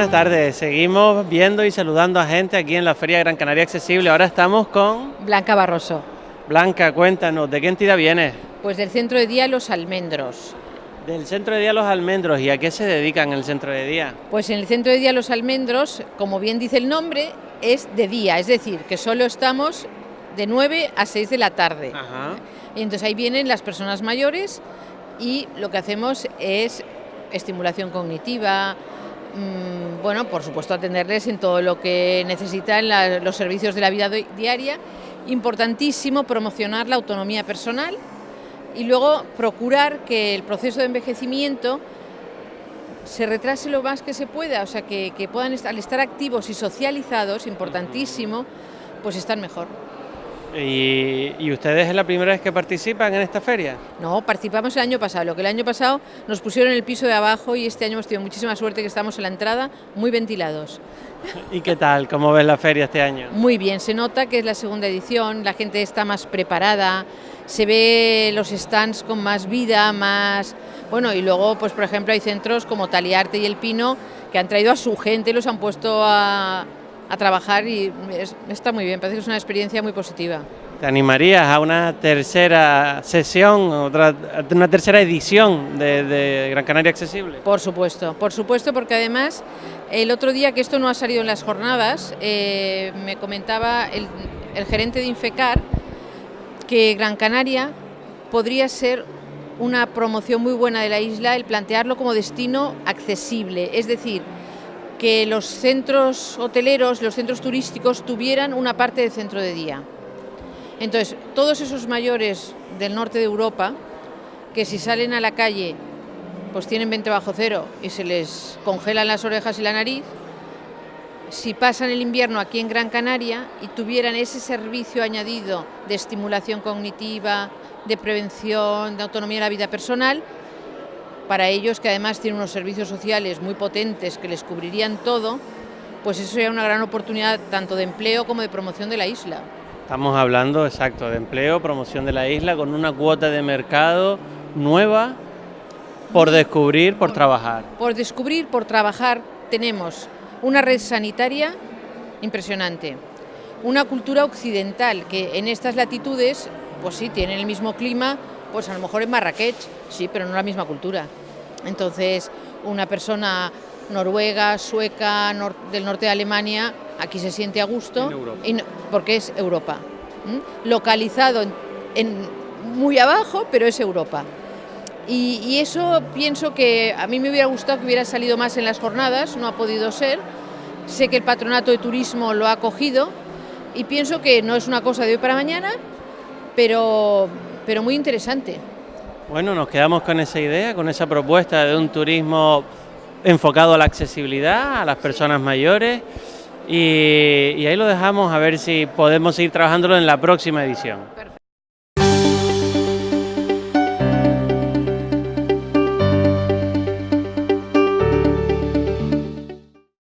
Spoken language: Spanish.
Buenas tardes, seguimos viendo y saludando a gente aquí en la Feria Gran Canaria Accesible. Ahora estamos con... Blanca Barroso. Blanca, cuéntanos, ¿de qué entidad vienes? Pues del Centro de Día Los Almendros. Del Centro de Día Los Almendros, ¿y a qué se dedican el Centro de Día? Pues en el Centro de Día Los Almendros, como bien dice el nombre, es de día, es decir, que solo estamos de 9 a 6 de la tarde. Ajá. Y entonces ahí vienen las personas mayores y lo que hacemos es estimulación cognitiva, mmm, bueno, por supuesto atenderles en todo lo que necesitan los servicios de la vida diaria. Importantísimo promocionar la autonomía personal y luego procurar que el proceso de envejecimiento se retrase lo más que se pueda, o sea, que, que puedan estar, al estar activos y socializados, importantísimo, pues están mejor. ¿Y, ¿Y, ustedes es la primera vez que participan en esta feria? No, participamos el año pasado, lo que el año pasado nos pusieron en el piso de abajo y este año hemos tenido muchísima suerte que estamos en la entrada muy ventilados. ¿Y qué tal? ¿Cómo ves la feria este año? Muy bien, se nota que es la segunda edición, la gente está más preparada, se ve los stands con más vida, más... Bueno, y luego, pues por ejemplo, hay centros como Taliarte y El Pino que han traído a su gente y los han puesto a, a trabajar y es, está muy bien, parece que es una experiencia muy positiva. ¿Te animarías a una tercera sesión, otra, una tercera edición de, de, Gran Canaria Accesible? Por supuesto, por supuesto, porque además el otro día que esto no ha salido en las jornadas, eh, me comentaba el, el gerente de Infecar que Gran Canaria podría ser una promoción muy buena de la isla el plantearlo como destino accesible, es decir, que los centros hoteleros, los centros turísticos tuvieran una parte de centro de día. Entonces, todos esos mayores del norte de Europa, que si salen a la calle, pues tienen 20 bajo cero y se les congelan las orejas y la nariz, si pasan el invierno aquí en Gran Canaria y tuvieran ese servicio añadido de estimulación cognitiva, de prevención, de autonomía de la vida personal, para ellos que además tienen unos servicios sociales muy potentes que les cubrirían todo, pues eso sería una gran oportunidad tanto de empleo como de promoción de la isla. Estamos hablando, exacto, de empleo, promoción de la isla, con una cuota de mercado nueva por descubrir, por trabajar. Por descubrir, por trabajar, tenemos una red sanitaria impresionante, una cultura occidental que en estas latitudes, pues sí, tienen el mismo clima, pues a lo mejor en Marrakech, sí, pero no la misma cultura. Entonces, una persona noruega, sueca, nor del norte de Alemania, aquí se siente a gusto, y no, porque es Europa. ¿Mm? Localizado en, en, muy abajo, pero es Europa. Y, y, eso pienso que a mí me hubiera gustado que hubiera salido más en las jornadas, no ha podido ser. Sé que el patronato de turismo lo ha cogido y pienso que no es una cosa de hoy para mañana, pero, pero muy interesante. Bueno, nos quedamos con esa idea, con esa propuesta de un turismo enfocado a la accesibilidad, a las personas mayores, y, ahí lo dejamos a ver si podemos seguir trabajándolo en la próxima edición.